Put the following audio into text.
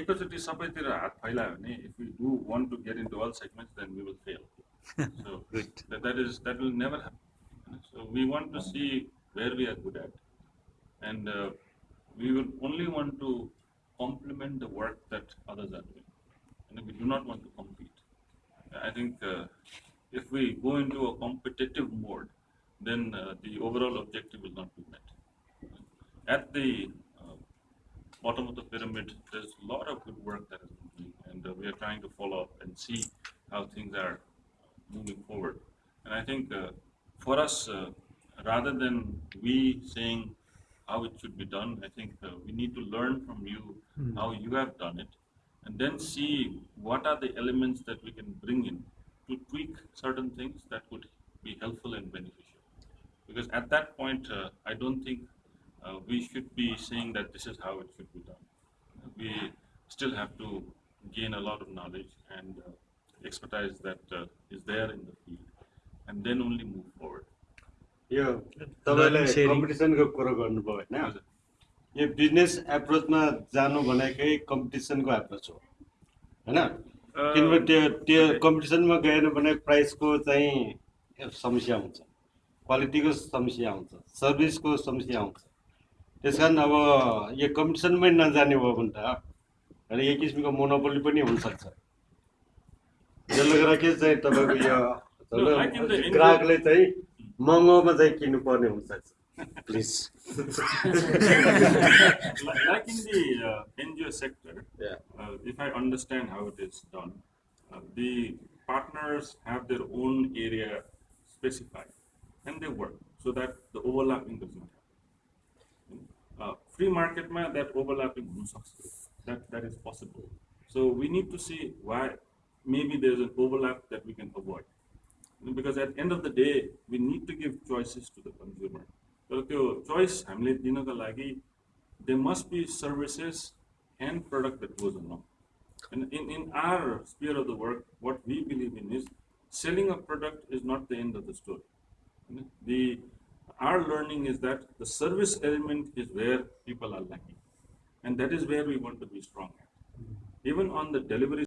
एकैचोटि सबैतिर हात फैलायो भने if we do want to get into Al segments then we will fail so Good. that is that will never happen so we want to see where we are good at and uh, we will only want to complement the work that others are doing and we do not want to compete i think uh, if we go into a competitive mode then uh, the overall objective will not be met at the uh, bottom of the pyramid, there's a lot of good work that is moving, and uh, we are trying to follow up and see how things are moving forward. And I think uh, for us, uh, rather than we saying how it should be done, I think uh, we need to learn from you how you have done it, and then see what are the elements that we can bring in to tweak certain things that would be helpful and beneficial. Because at that point, uh, I don't think uh, we should be saying that this is how it should be done. We still have to gain a lot of knowledge and uh, expertise that uh, is there in the field, and then only move forward. यो तपाईँले sharing. कम्पिटिसनको कुरो गर्नुभयो होइन हजुर। यो business एप्रोचमा जानु भनेकै कम्पिटिसनको approach हो होइन किनभने त्यो त्यो कम्पिटिसनमा गएन भने प्राइसको चाहिँ समस्या हुन्छ क्वालिटीको समस्या आउँछ सर्भिसको समस्या आउँछ त्यस कारण अब यो कम्पिटिसनमै नजाने भयो भने त र यो किसिमको मोनोपोली पनि हुनसक्छ। जसले गर्दा के चाहिँ तपाईँको यो ग्राहकले चाहिँ महँगोमा चाहिँ किन्नुपर्ने हुनसक्छ। Please like in the NGO sector if I understand how it is done the partners have their own area specified and they work so that the overlapping doesn't free market ma that overlapping हुन सक्छ. that that is possible. So we need to see why maybe there's an overlap that we can avoid. Because at the end of the day, we need to give choices to the consumer. तर त्यो choice हामीले दिनको लागि there must be services and product that goes along. And in, in our sphere of the work, what we believe in is selling a product is not the end of the story. The our learning is that the service element is where people are lacking, and that is where we want to be strong at. Even on the delivery